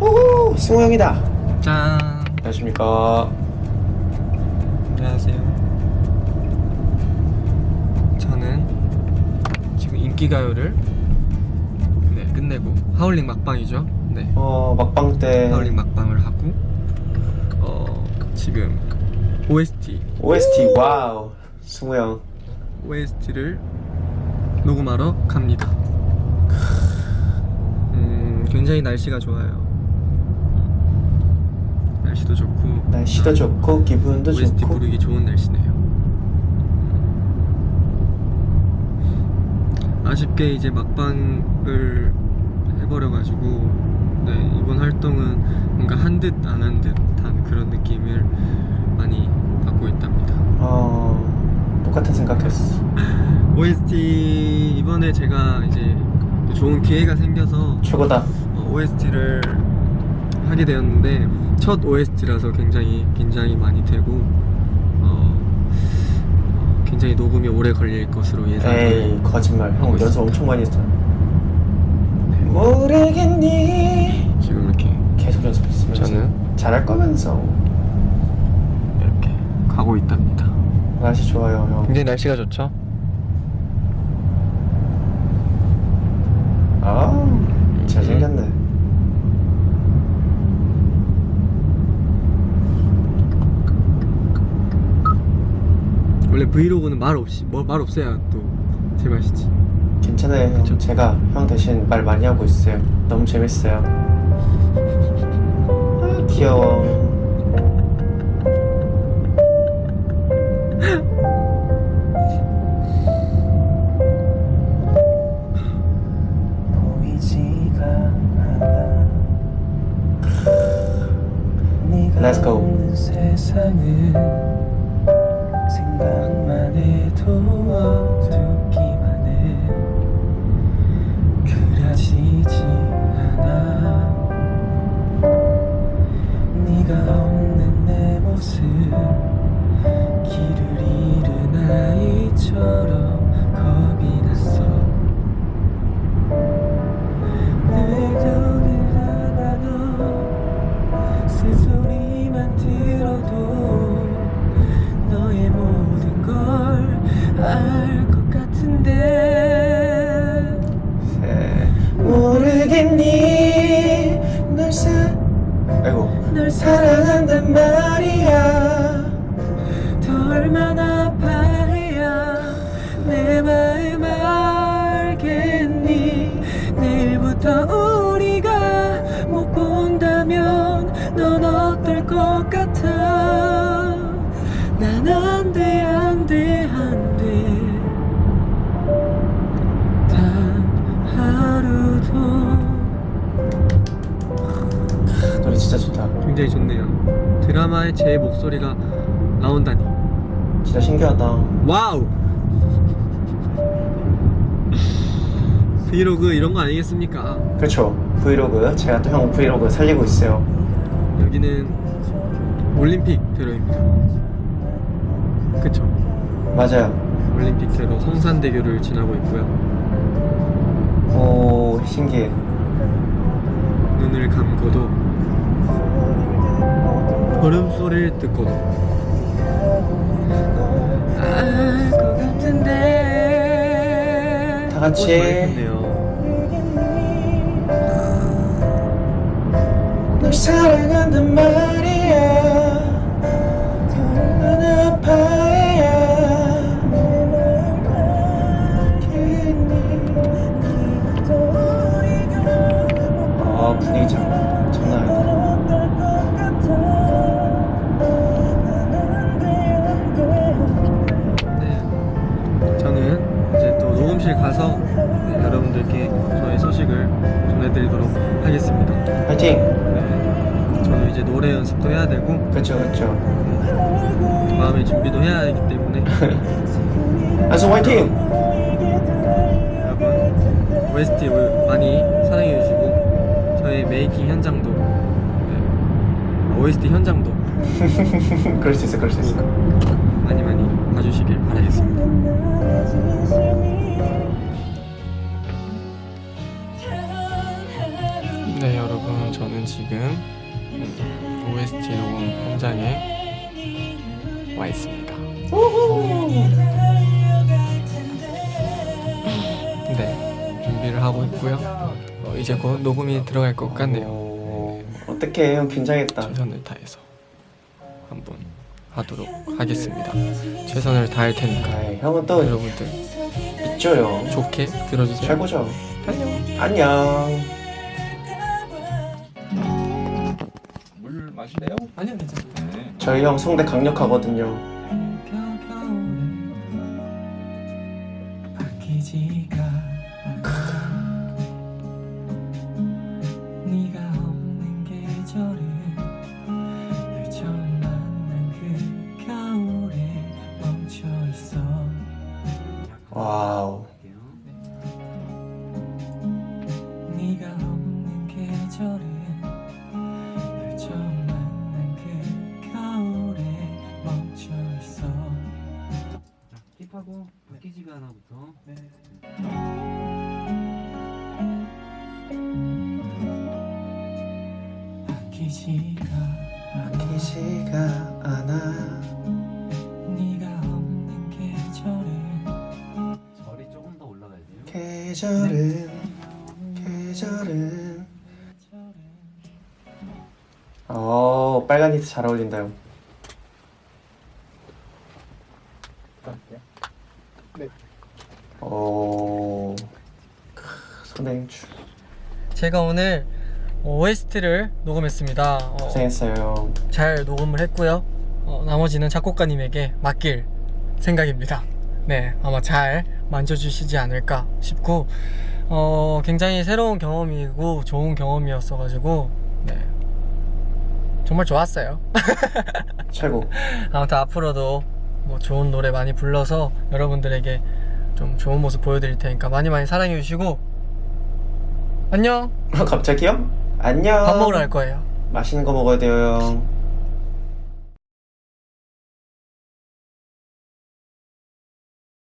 오호 승우 형이다. 짠. 안녕하십니까. 안녕하세요. 저는 지금 인기가요를 네 끝내고 하울링 막방이죠. 네. 어 막방 때. 하울링 막방을 하고 어 지금 OST OST wow. 승우 형. OST를 녹음하러 갑니다. 음 굉장히 날씨가 좋아요 날씨도 좋고 날씨도 좋고 기분도 OST 좋고 부르기 좋은 날씨네요. 아쉽게 이제 막방을 해버려가지고 네, 이번 활동은 뭔가 한 듯 안 한 듯한 그런 느낌을 많이 받고 있답니다. 어 똑같은 생각했어 OST 이번에 제가 이제 또 좋은 기회가 생겨서 최고다 OST를 하게 되었는데 첫 OST라서 굉장히 긴장이 많이 되고 어, 어, 굉장히 녹음이 오래 걸릴 것으로 예상을 에이 거짓말. 형 연습 있습니다. 엄청 많이 했잖아. 모르겠니? 지금 이렇게 계속 연습했으면서 저는 잘할 거면서. 이렇게 가고 있답니다. 날씨 좋아요 형. 굉장히 날씨가 좋죠? 아 잘생겼네 원래 브이로그는 말 없이 뭐, 말 없어야 또 제맛이지. 괜찮아요 형 그쵸? 제가 형 대신 말 많이 하고 있어요 너무 재밌어요 아 귀여워 Let's go. 생각만 해도 널 사랑한단 말이야. 더 얼마나 아파해야 내 마음 알겠니? 내일부터 우리가 못 본다면 넌 어떨 것 같아 진짜 좋다 굉장히 좋네요. 드라마에 제 목소리가 나온다니. 진짜 신기하다 wow! 브이로그 이런 거 아니겠습니까? 그렇죠 브이로그 제가 또 형 브이로그 살리고 있어요 여기는 올림픽 대로입니다. 그쵸? 맞아요 올림픽 대로 성산대교를 지나고 있고요. 오 신기해 눈을 감고도 걸음 소리를 듣고도 알것 같은데 다 같이. 널 사랑한단 말이야 얼마나 아 분위기 장, 저는 이제 또 녹음실 가서 네, 여러분들께 저의 소식을 전해드리도록 하겠습니다. 파이팅! 네. 저는 이제 노래 연습도 해야 되고 그렇죠 그렇죠 마음의 준비도 해야 하기 때문에. 안수 화이팅! 여러분 OST 많이 사랑해 주시고 저의 메이킹 현장도 네, OST 현장도. 그럴 수 있어 그럴 수 있어. 많이 많이 저는 지금 음, OST 녹음 현장에 와 있습니다. 네 준비를 하고 있고요. 어, 이제 곧 녹음이 들어갈 것 같네요. 오, 어떡해 형 긴장했다. 최선을 다해서 한번 하도록 하겠습니다. 최선을 다할 테니까 아이, 형은 또 여러분들 있죠요. 좋게 들어주세요. 최고죠. 안녕. 안녕. 아니요 괜찮아요. 네. 저희 형 성대 강력하거든요. 바뀌지가 않아 바뀌지가 않아. 네가 없는 계절은 절이 조금 더 올라가야 돼요. 계절은 계절은. 어 빨간 니트 잘 어울린다 형. 오. 크, 선행추. 제가 오늘 OST를 녹음했습니다. 어, 고생했어요. 잘 녹음을 했고요. 어, 나머지는 작곡가님에게 맡길 생각입니다. 네, 아마 잘 만져주시지 않을까 싶고, 어, 굉장히 새로운 경험이고 좋은 경험이었어 가지고, 네, 정말 좋았어요. 최고. 아무튼 앞으로도 뭐 좋은 노래 많이 불러서 여러분들에게 좀 좋은 모습 보여드릴 테니까 많이 많이 사랑해 주시고, 안녕! 갑자기요? 안녕. 밥 먹으러 갈 거예요. 맛있는 거 먹어야 돼요 형.